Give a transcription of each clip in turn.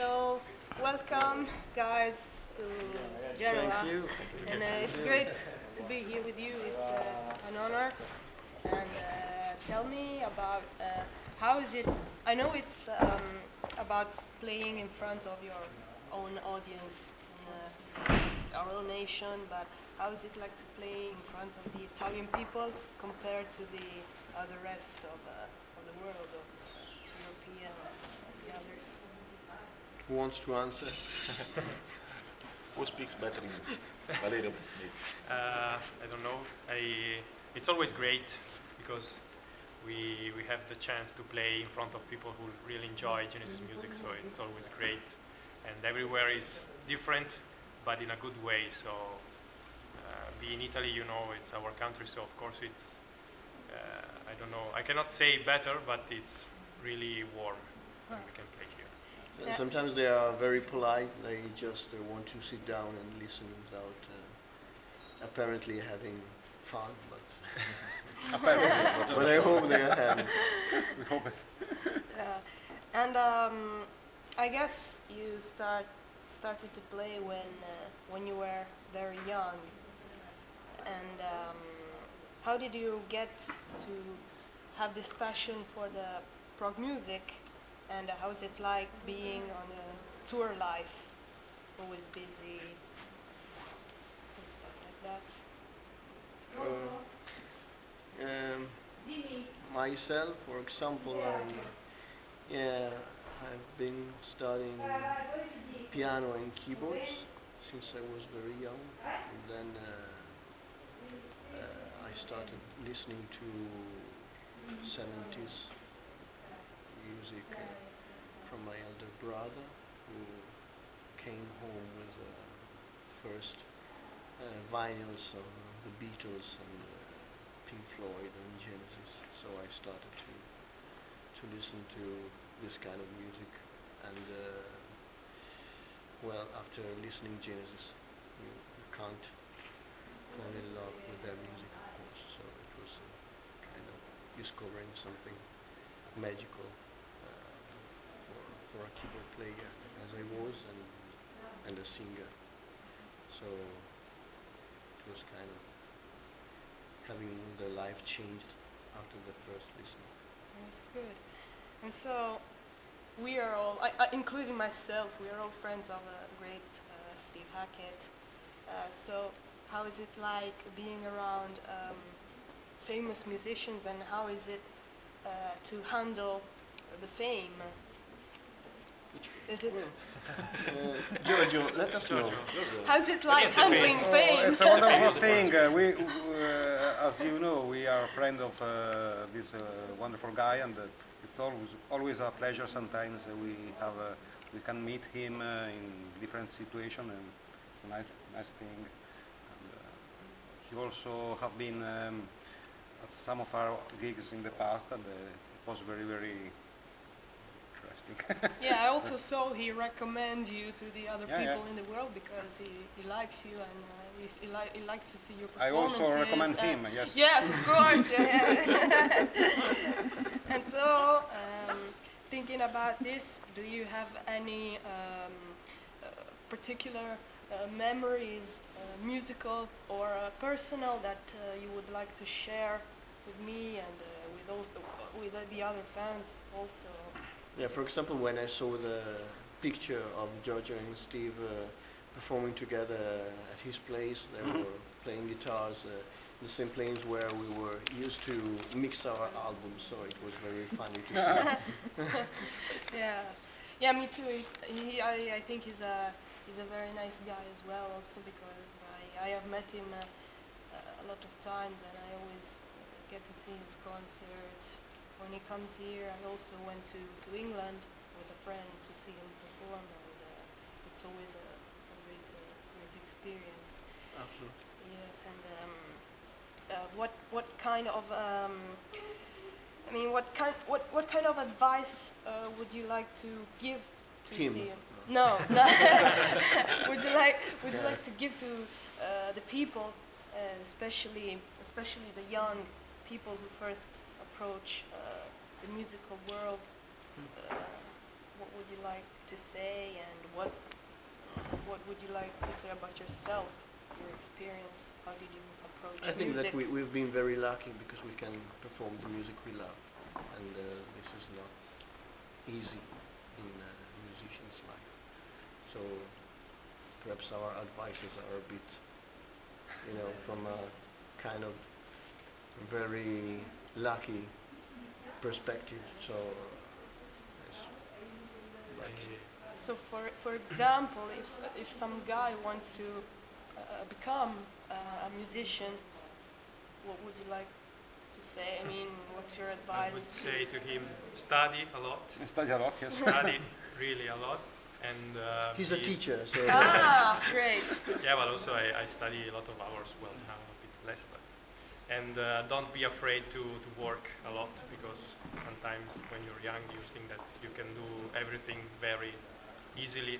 So, welcome, guys, to Genoa. And uh, it's great to be here with you. It's uh, an honor. And uh, tell me about uh, how is it? I know it's um, about playing in front of your own audience, in, uh, our own nation, but how is it like to play in front of the Italian people compared to the uh, the rest of, uh, of the world, of European and the others? Who wants to answer? Who speaks better English? Valerio. maybe. Uh, I don't know. I, it's always great because we, we have the chance to play in front of people who really enjoy Genesis music, so it's always great. And everywhere is different, but in a good way. So, uh, be in Italy, you know, it's our country, so of course it's, uh, I don't know, I cannot say better, but it's really warm when we can play here. Yeah. Sometimes they are very polite. They just uh, want to sit down and listen without uh, apparently having fun. But, but I hope they are having. Yeah, and um, I guess you start started to play when uh, when you were very young. And um, how did you get to have this passion for the prog music? And uh, how is it like being on a tour life, always busy and stuff like that? Uh, um, myself, for example, I, yeah, I've been studying piano and keyboards since I was very young, and then uh, uh, I started listening to 70s music uh, from my elder brother, who came home with the first uh, vinyls of the Beatles and uh, Pink Floyd and Genesis. So I started to to listen to this kind of music, and uh, well, after listening Genesis, you, you can't fall in love with their music, of course. So it was uh, kind of discovering something magical for a keyboard player, as I was, and and a singer. So it was kind of having the life changed after the first listening. That's good. And so, we are all, I, I, including myself, we are all friends of the great uh, Steve Hackett. Uh, so, how is it like being around um, famous musicians, and how is it uh, to handle the fame? Is it Uh, Giorgio, let us know. how's it like is the handling fame. fame? It's a wonderful thing. Uh, we, uh, as you know, we are a friend of uh, this uh, wonderful guy, and uh, it's always always a pleasure. Sometimes uh, we have uh, we can meet him uh, in different situations, and it's a nice nice thing. And, uh, he also have been um, at some of our gigs in the past, and uh, it was very very interesting. Yeah, I also saw he recommends you to the other Yeah, people yeah. in the world because he, he likes you and uh, he, li- he likes to see your performances. I also recommend him. Yes. Yes, of course. yeah. and so, um, thinking about this, do you have any um, uh, particular uh, memories, uh, musical or uh, personal, that uh, you would like to share with me and uh, with those, with uh, the other fans also? Yeah, for example, when I saw the picture of Giorgio and Steve uh, performing together at his place, they were playing guitars uh, in the same place where we were used to mix our albums, so it was very funny to see. Yes. Yeah, me too. He, he I, I think he's a he's a very nice guy as well. Also because I, I have met him uh, a lot of times, and I always get to see his concerts. When he comes here, I also went to, to England with a friend to see him perform, and uh, it's always a, a great uh, great experience. Absolutely. Yes, and um, uh, what what kind of um, I mean, what kind what what kind of advice uh, would you like to give to Him. the no, no. would you like would you like to give to uh, the people, uh, especially especially the young people who first approach uh, the musical world? Uh, what would you like to say, and what what would you like to say about yourself, your experience? How did you approach I think music? that we, we've been very lucky because we can perform the music we love. And uh, this is not easy in a musician's life. So perhaps our advices are a bit, you know, from a kind of very lucky perspective. So it's like So, for for example, if if some guy wants to uh, become uh, a musician, what would you like to say? I mean, what's your advice? I would say to him, study a lot, Study a lot, yes. study really a lot, and uh, he's a teacher, so ah, great. Yeah, but also I, I study a lot of hours. Well, now a bit less, but and uh, don't be afraid to, to work a lot because sometimes when you're young you think that you can do everything very easily,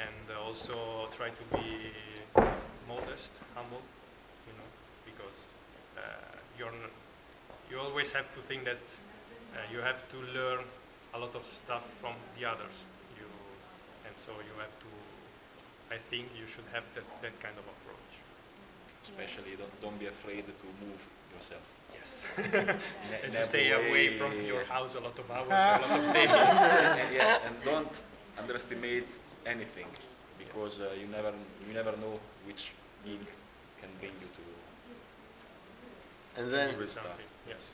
and uh, also try to be modest, humble, you know, because uh, you're you always have to think that uh, you have to learn a lot of stuff from the others. You and so you have to. I think you should have that, that kind of approach. Especially don't, don't be afraid to move yourself. Yes. And to stay away from your house a lot of hours, a lot of days. and, yes, and don't underestimate anything because uh, you never you never know which gig can bring you to and then Good stuff. Yes.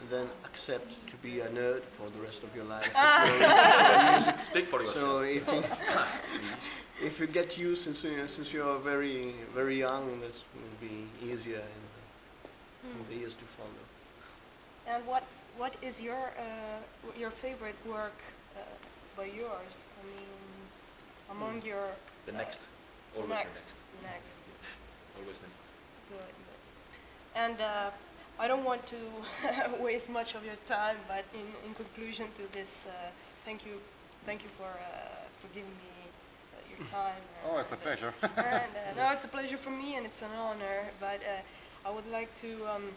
and then accept to be a nerd for the rest of your life. speak for yourself. So if you, if you get used since you know, since you are very very young, this will be easier in, the- in the years to follow. And what what is your uh, your favorite work uh, by yours? I mean, among your the uh, next, always next, the next, next. always the next. Good, good. And uh, I don't want to waste much of your time, but in, in conclusion to this, uh, thank you, thank you for uh, for giving me your time. Oh, it's a pleasure. and, uh, no, it's a pleasure for me and it's an honor. But uh, I would like to um,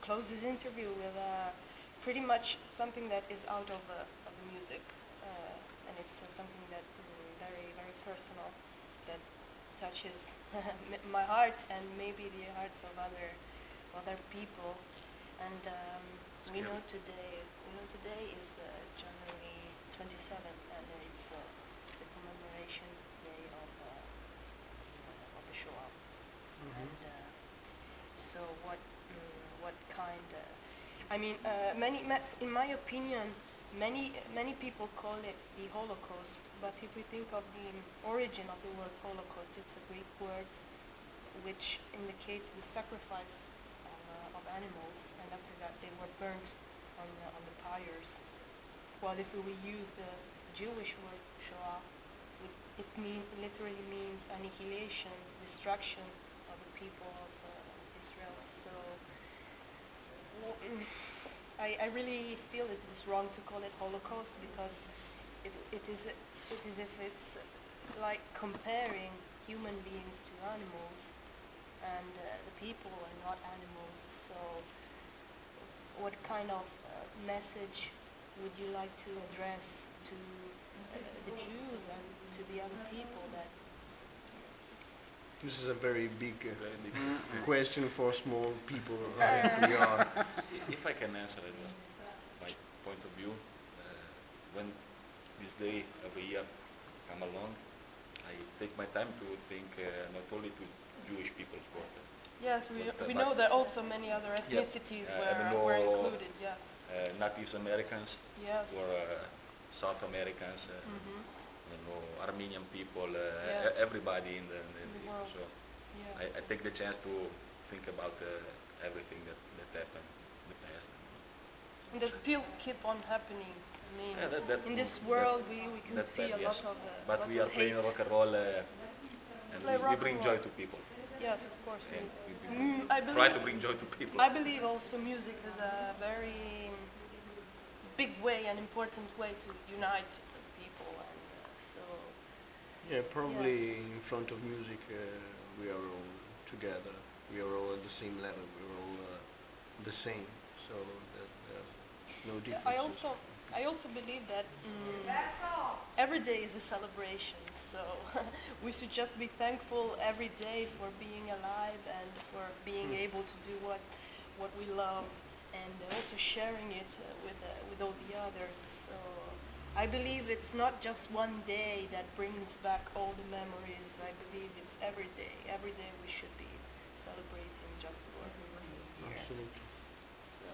close this interview with uh, pretty much something that is out of, uh, of the music, uh, and it's uh, something that mm, very very personal, that touches my heart and maybe the hearts of other other people. And um, we know today we know today is uh, January 27th, and it's day of uh, of the Shoah. And uh, so, what mm, what kind? I mean, uh, many, ma- in my opinion, many many people call it the Holocaust. But if we think of the origin of the word Holocaust, it's a Greek word which indicates the sacrifice of, uh, of animals, and after that they were burnt on the, on the pyres. While if we use the Jewish word Shoah, it, mean, literally means annihilation, destruction of the people of uh, Israel. So mm, I, I really feel it is wrong to call it Holocaust because it, it is it is if it's like comparing human beings to animals, and uh, the people are not animals. So what kind of uh, message would you like to address to the Jews and to the other people that This is a very big uh, Very big question for small people like we are. If I can answer it just my point of view, uh, when this day every year come along, I take my time to think uh, not only to Jewish people, of course, Yes, we, we know that also many other Yeah. ethnicities Uh, were, were included, yes. uh, Natives Americans Yes. or uh, South Americans, uh, Mhm. you know, Armenian people, uh, Yes. everybody in the, in the In the East. world. So Yes. I, I take the chance to think about uh, everything that, that happened in the past. and they still keep on happening. I mean, Yeah, that- in this world, we, we can see bad, a yes. lot of, uh, But lot we are playing hate. rock and roll uh, and Play we, we bring joy to people. Yes, of course. And music. we, we Mm, I try to bring joy to people. I believe also music is a very way an important way to unite the people, and uh, so Yeah, probably Yes. in front of music uh, we are all together. We are all at the same level. We are all uh, the same. So that there no Yeah, differences. I also I also believe that mm, every day is a celebration. So we should just be thankful every day for being alive and for being able to do what what we love, and also sharing it uh, with uh, with all the others. So I believe it's not just one day that brings back all the memories. I believe it's every day. Every day we should be celebrating just for being here. Absolutely. So,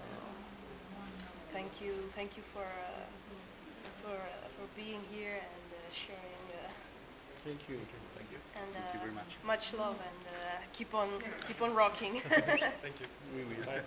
thank you, thank you for uh, for uh, for being here and uh, sharing. Uh, Thank you. Thank you. and uh, Thank you very much. much love and uh, keep on keep on rocking. Thank you. We will.